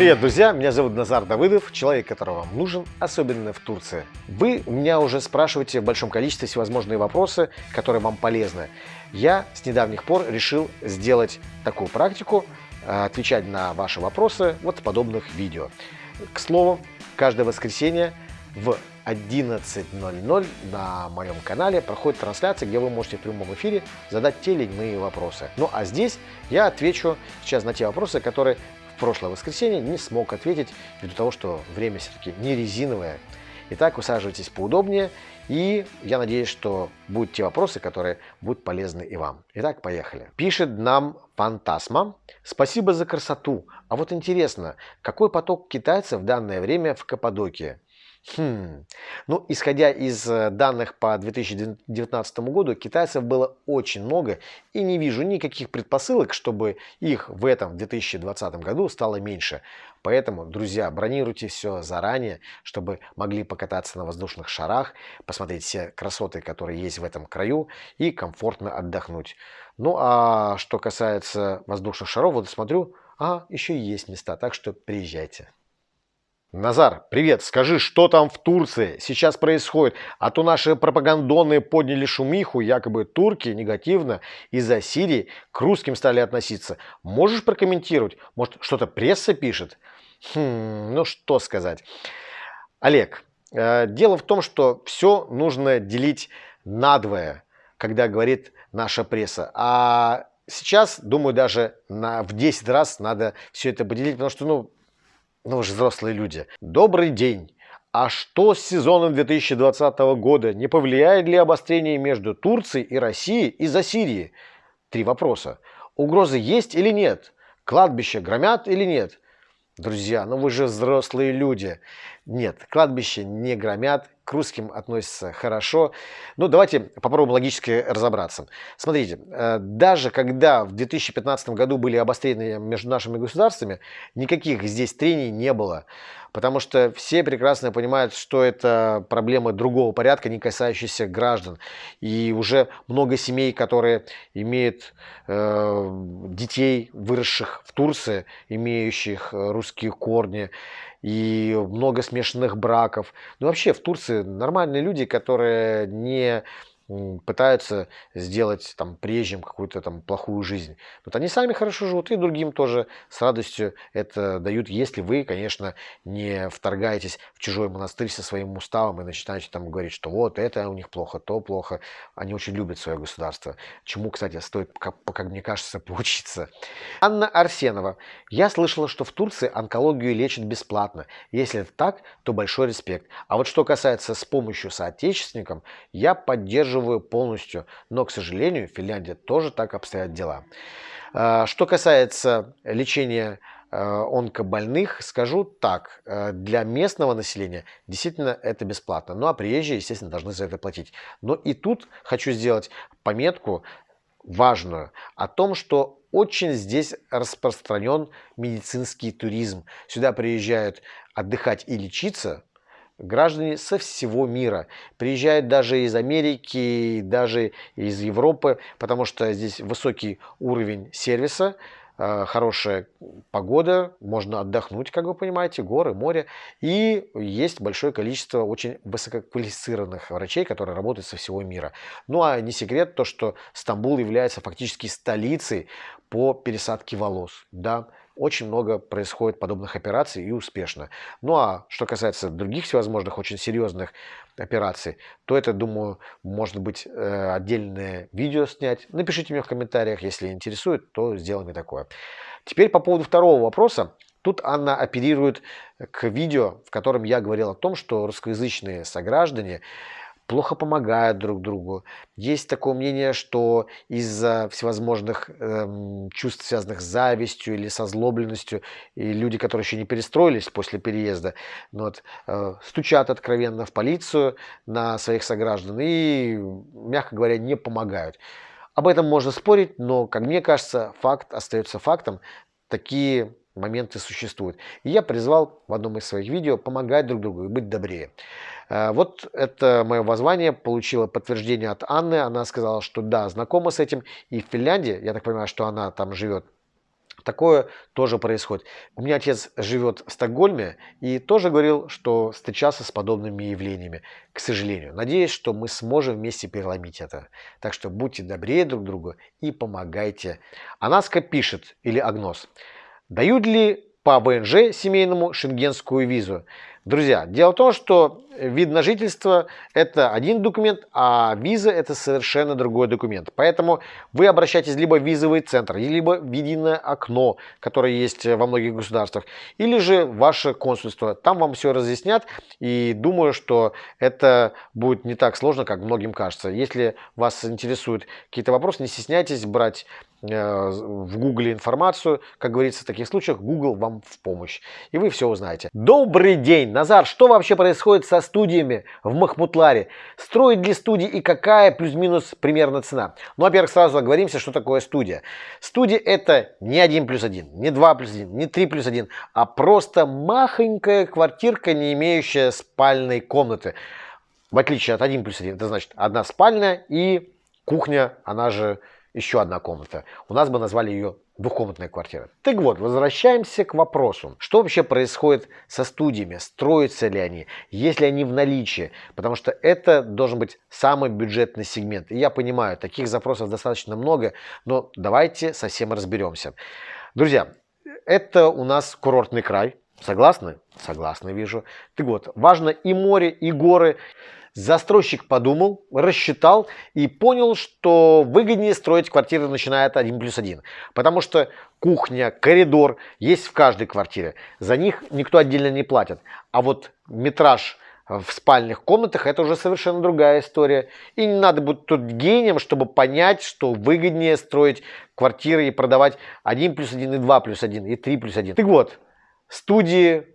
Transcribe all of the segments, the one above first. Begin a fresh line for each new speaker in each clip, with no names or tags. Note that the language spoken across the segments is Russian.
Привет, друзья! Меня зовут Назар Давыдов, человек, которого вам нужен, особенно в Турции. Вы меня уже спрашиваете в большом количестве всевозможные вопросы, которые вам полезны. Я с недавних пор решил сделать такую практику, э, отвечать на ваши вопросы вот в подобных видео. К слову, каждое воскресенье в 11.00 на моем канале проходит трансляция, где вы можете в прямом эфире задать те или иные вопросы. Ну а здесь я отвечу сейчас на те вопросы, которые прошлое воскресенье не смог ответить, ввиду того, что время все-таки не резиновое. Итак, усаживайтесь поудобнее, и я надеюсь, что будут те вопросы, которые будут полезны и вам. Итак, поехали. Пишет нам Фантасма. Спасибо за красоту. А вот интересно, какой поток китайцев в данное время в Каппадокии? Хм. Ну, исходя из э, данных по 2019 году, китайцев было очень много, и не вижу никаких предпосылок, чтобы их в этом 2020 году стало меньше. Поэтому, друзья, бронируйте все заранее, чтобы могли покататься на воздушных шарах, посмотреть все красоты, которые есть в этом краю, и комфортно отдохнуть. Ну, а что касается воздушных шаров, вот смотрю, а, еще есть места, так что приезжайте. Назар, привет, скажи, что там в Турции сейчас происходит? А то наши пропагандоны подняли шумиху, якобы турки негативно из-за Сирии к русским стали относиться. Можешь прокомментировать? Может, что-то пресса пишет? Хм, ну что сказать. Олег, э, дело в том, что все нужно делить надвое, когда говорит наша пресса. А сейчас, думаю, даже на, в 10 раз надо все это поделить, потому что, ну, ну вы же взрослые люди. Добрый день. А что с сезоном 2020 года? Не повлияет ли обострение между Турцией и Россией из-за Сирии? Три вопроса. Угрозы есть или нет? Кладбища громят или нет? Друзья, ну вы же взрослые люди. Нет, кладбище не громят, к русским относятся хорошо. Ну, давайте попробуем логически разобраться. Смотрите, э, даже когда в 2015 году были обострения между нашими государствами, никаких здесь трений не было. Потому что все прекрасно понимают, что это проблема другого порядка, не касающаяся граждан. И уже много семей, которые имеют э, детей, выросших в Турции, имеющих русские корни, и много смешанных браков. Ну вообще в Турции нормальные люди, которые не пытаются сделать там приезжим какую-то там плохую жизнь. Вот они сами хорошо живут и другим тоже с радостью это дают, если вы, конечно, не вторгаетесь в чужой монастырь со своим уставом и начинаете там говорить, что вот это у них плохо, то плохо. Они очень любят свое государство. Чему, кстати, стоит, как, как мне кажется, поучиться. Анна Арсенова. Я слышала, что в Турции онкологию лечат бесплатно. Если это так, то большой респект. А вот что касается с помощью соотечественникам, я поддерживаю поддерживаю полностью, но, к сожалению, в Финляндии тоже так обстоят дела. А, что касается лечения а, онкобольных, скажу так, а, для местного населения действительно это бесплатно, ну а приезжие, естественно, должны за это платить. Но и тут хочу сделать пометку важную о том, что очень здесь распространен медицинский туризм. Сюда приезжают отдыхать и лечиться граждане со всего мира. Приезжают даже из Америки, даже из Европы, потому что здесь высокий уровень сервиса, э, хорошая погода, можно отдохнуть, как вы понимаете, горы, море. И есть большое количество очень высококвалифицированных врачей, которые работают со всего мира. Ну а не секрет то, что Стамбул является фактически столицей по пересадке волос. Да? Очень много происходит подобных операций и успешно. Ну а что касается других всевозможных очень серьезных операций, то это, думаю, может быть э, отдельное видео снять. Напишите мне в комментариях, если интересует, то сделаем и такое. Теперь по поводу второго вопроса. Тут Анна оперирует к видео, в котором я говорил о том, что русскоязычные сограждане плохо помогают друг другу. Есть такое мнение, что из-за всевозможных эм, чувств, связанных с завистью или со злобленностью, и люди, которые еще не перестроились после переезда, ну вот, э, стучат откровенно в полицию на своих сограждан и, мягко говоря, не помогают. Об этом можно спорить, но, как мне кажется, факт остается фактом. Такие моменты существуют. И я призвал в одном из своих видео помогать друг другу и быть добрее. Э, вот это мое воззвание получило подтверждение от Анны. Она сказала, что да, знакома с этим. И в Финляндии, я так понимаю, что она там живет, Такое тоже происходит. У меня отец живет в Стокгольме и тоже говорил, что встречался с подобными явлениями, к сожалению. Надеюсь, что мы сможем вместе переломить это. Так что будьте добрее друг другу и помогайте. Анаска пишет, или Агнос, дают ли по ВНЖ семейному шенгенскую визу? Друзья, дело в том, что вид на жительство это один документ, а виза это совершенно другой документ. Поэтому вы обращаетесь либо в визовый центр, либо в единое окно, которое есть во многих государствах, или же ваше консульство. Там вам все разъяснят и думаю, что это будет не так сложно, как многим кажется. Если вас интересуют какие-то вопросы, не стесняйтесь брать Э, в Гугле информацию. Как говорится, в таких случаях Google вам в помощь. И вы все узнаете. Добрый день! Назар, что вообще происходит со студиями в Махмутларе? Строить ли студии и какая плюс-минус примерно цена? Ну, во-первых, сразу оговоримся, что такое студия. Студия это не 1 плюс 1, не 2 плюс 1, не 3 плюс 1, а просто махонькая квартирка, не имеющая спальной комнаты. В отличие от 1 плюс 1, это значит одна спальня и кухня, она же еще одна комната. У нас бы назвали ее двухкомнатная квартира. Так вот, возвращаемся к вопросу. Что вообще происходит со студиями? Строятся ли они? Есть ли они в наличии? Потому что это должен быть самый бюджетный сегмент. И я понимаю, таких запросов достаточно много, но давайте совсем разберемся. Друзья, это у нас курортный край. Согласны? Согласны, вижу. Так вот, важно и море, и горы. Застройщик подумал, рассчитал и понял, что выгоднее строить квартиры начиная от 1 плюс 1. Потому что кухня, коридор есть в каждой квартире. За них никто отдельно не платит. А вот метраж в спальных комнатах это уже совершенно другая история. И не надо быть тут гением, чтобы понять, что выгоднее строить квартиры и продавать 1 плюс 1 и 2 плюс 1 и 3 плюс 1. Так вот, студии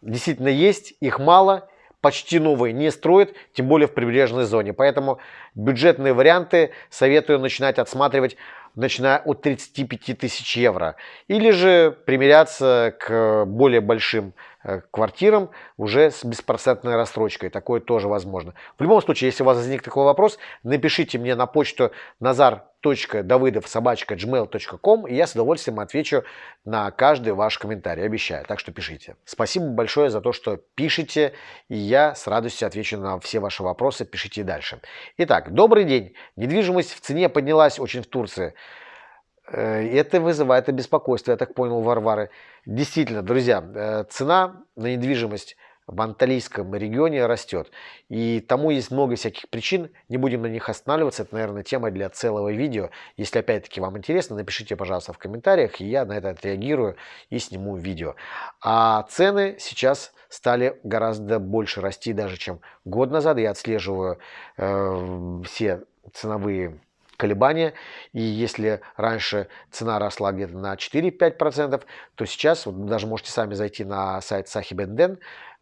действительно есть, их мало почти новые не строят, тем более в прибрежной зоне. Поэтому бюджетные варианты советую начинать отсматривать начиная от 35 тысяч евро. Или же примиряться к более большим квартирам уже с беспроцентной рассрочкой. Такое тоже возможно. В любом случае, если у вас возник такой вопрос, напишите мне на почту nazar.davidov.gmail.com и я с удовольствием отвечу на каждый ваш комментарий, обещаю. Так что пишите. Спасибо большое за то, что пишете, и я с радостью отвечу на все ваши вопросы. Пишите дальше. Итак, добрый день. Недвижимость в цене поднялась очень в Турции. Э, это вызывает беспокойство, я так понял, Варвары. Действительно, друзья, э, цена на недвижимость в Анталийском регионе растет. И тому есть много всяких причин, не будем на них останавливаться, это, наверное, тема для целого видео. Если опять-таки вам интересно, напишите, пожалуйста, в комментариях, и я на это отреагирую и сниму видео. А цены сейчас стали гораздо больше расти даже, чем год назад. Я отслеживаю э, все ценовые колебания. И если раньше цена росла где-то на 4-5%, то сейчас, вот даже можете сами зайти на сайт Сахибенден,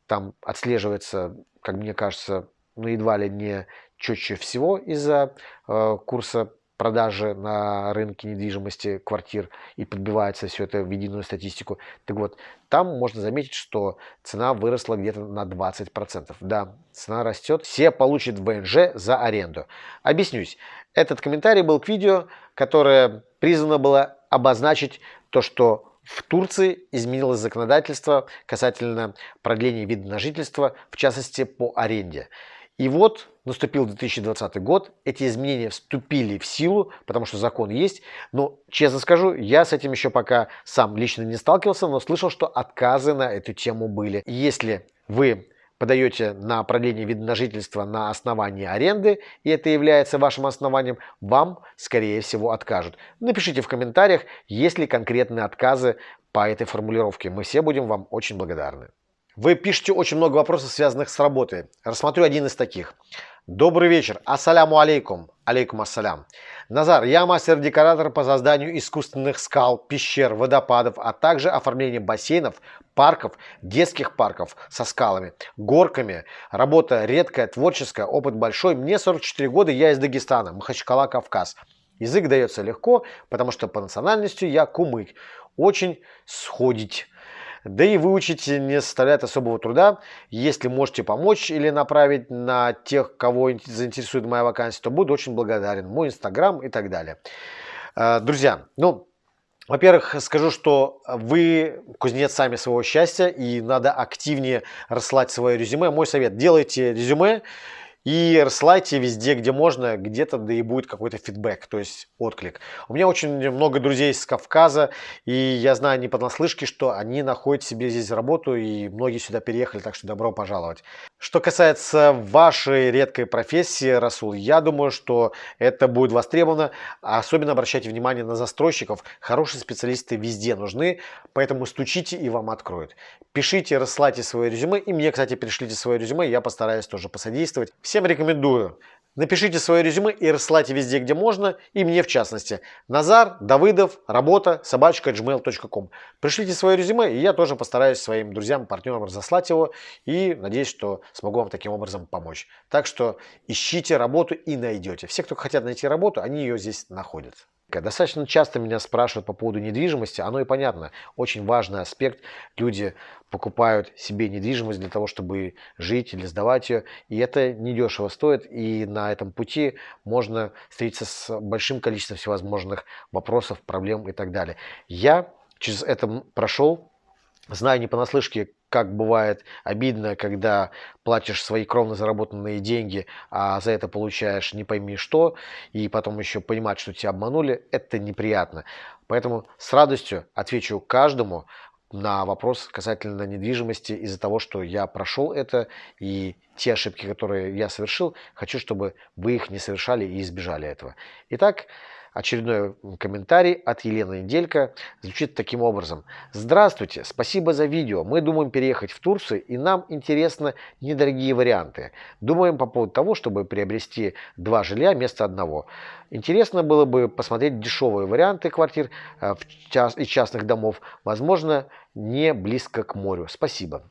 там отслеживается, как мне кажется, ну едва ли не четче всего из-за э, курса продажи на рынке недвижимости квартир и подбивается все это в единую статистику. Так вот, там можно заметить, что цена выросла где-то на 20%. Да, цена растет, все получат ВНЖ за аренду. Объяснюсь. Этот комментарий был к видео, которое призвано было обозначить то, что в Турции изменилось законодательство касательно продления вида на жительство, в частности по аренде. И вот наступил 2020 год, эти изменения вступили в силу, потому что закон есть. Но, честно скажу, я с этим еще пока сам лично не сталкивался, но слышал, что отказы на эту тему были. Если вы подаете на продление вида на жительство на основании аренды, и это является вашим основанием, вам, скорее всего, откажут. Напишите в комментариях, есть ли конкретные отказы по этой формулировке. Мы все будем вам очень благодарны. Вы пишете очень много вопросов, связанных с работой. Рассмотрю один из таких. Добрый вечер. Ассаляму алейкум. Алейкум ассалям. Назар, я мастер-декоратор по созданию искусственных скал, пещер, водопадов, а также оформление бассейнов, парков, детских парков со скалами, горками. Работа редкая, творческая, опыт большой. Мне 44 года, я из Дагестана, Махачкала, Кавказ. Язык дается легко, потому что по национальности я кумык. Очень сходить. Да и выучить не составляет особого труда. Если можете помочь или направить на тех, кого заинтересует моя вакансия, то буду очень благодарен. Мой инстаграм и так далее. Э, друзья, ну, Во-первых, скажу, что вы кузнец сами своего счастья, и надо активнее рассылать свое резюме. Мой совет, делайте резюме, и рассылайте везде, где можно, где-то да и будет какой-то фидбэк, то есть отклик. У меня очень много друзей с Кавказа, и я знаю не понаслышке, что они находят себе здесь работу, и многие сюда переехали, так что добро пожаловать. Что касается вашей редкой профессии, Расул, я думаю, что это будет востребовано. Особенно обращайте внимание на застройщиков. Хорошие специалисты везде нужны, поэтому стучите и вам откроют. Пишите, рассылайте свое резюме, и мне, кстати, пришлите свое резюме, я постараюсь тоже посодействовать. Всем рекомендую. Напишите свое резюме и рассылайте везде, где можно, и мне в частности. Назар, Давыдов, работа, собачка, gmail.com. Пришлите свое резюме, и я тоже постараюсь своим друзьям, партнерам разослать его, и надеюсь, что смогу вам таким образом помочь. Так что ищите работу и найдете. Все, кто хотят найти работу, они ее здесь находят. Достаточно часто меня спрашивают по поводу недвижимости, оно и понятно, очень важный аспект. Люди покупают себе недвижимость для того, чтобы жить или сдавать ее, и это недешево стоит, и на этом пути можно встретиться с большим количеством всевозможных вопросов, проблем и так далее. Я через это прошел, знаю не понаслышке, как бывает обидно, когда платишь свои кровно заработанные деньги, а за это получаешь не пойми что, и потом еще понимать, что тебя обманули, это неприятно. Поэтому с радостью отвечу каждому на вопрос касательно недвижимости из-за того, что я прошел это, и те ошибки, которые я совершил, хочу, чтобы вы их не совершали и избежали этого. Итак, Очередной комментарий от Елены Неделька звучит таким образом. Здравствуйте, спасибо за видео. Мы думаем переехать в Турцию и нам интересны недорогие варианты. Думаем по поводу того, чтобы приобрести два жилья вместо одного. Интересно было бы посмотреть дешевые варианты квартир э, и частных домов, возможно, не близко к морю. Спасибо.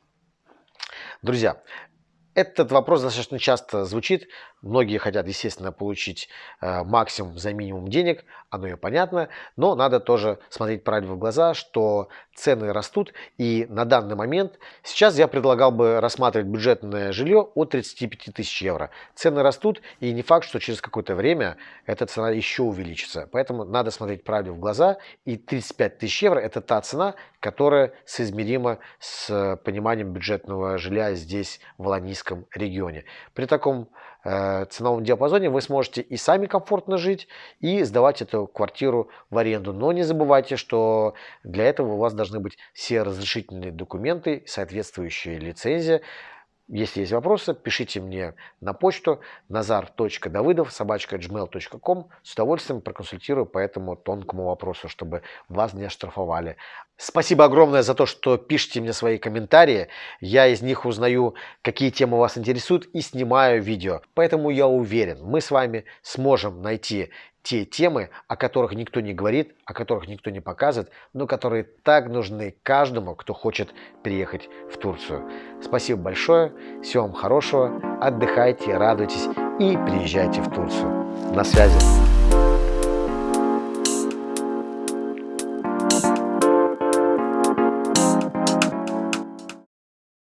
Друзья, этот вопрос достаточно часто звучит. Многие хотят, естественно, получить э, максимум за минимум денег, оно и понятно, но надо тоже смотреть правильно в глаза, что цены растут, и на данный момент сейчас я предлагал бы рассматривать бюджетное жилье от 35 тысяч евро. Цены растут, и не факт, что через какое-то время эта цена еще увеличится. Поэтому надо смотреть правильно в глаза, и 35 тысяч евро – это та цена, которая соизмерима с пониманием бюджетного жилья здесь, в Ланийском регионе. При таком э, ценовом диапазоне вы сможете и сами комфортно жить, и сдавать эту квартиру в аренду. Но не забывайте, что для этого у вас должны быть все разрешительные документы, соответствующая лицензия. Если есть вопросы, пишите мне на почту nazar.давыдов собачка.gmail.com. С удовольствием проконсультирую по этому тонкому вопросу, чтобы вас не оштрафовали. Спасибо огромное за то, что пишете мне свои комментарии. Я из них узнаю, какие темы вас интересуют и снимаю видео. Поэтому я уверен, мы с вами сможем найти те темы, о которых никто не говорит, о которых никто не показывает, но которые так нужны каждому, кто хочет приехать в Турцию. Спасибо большое, всего вам хорошего, отдыхайте, радуйтесь и приезжайте в Турцию. На связи.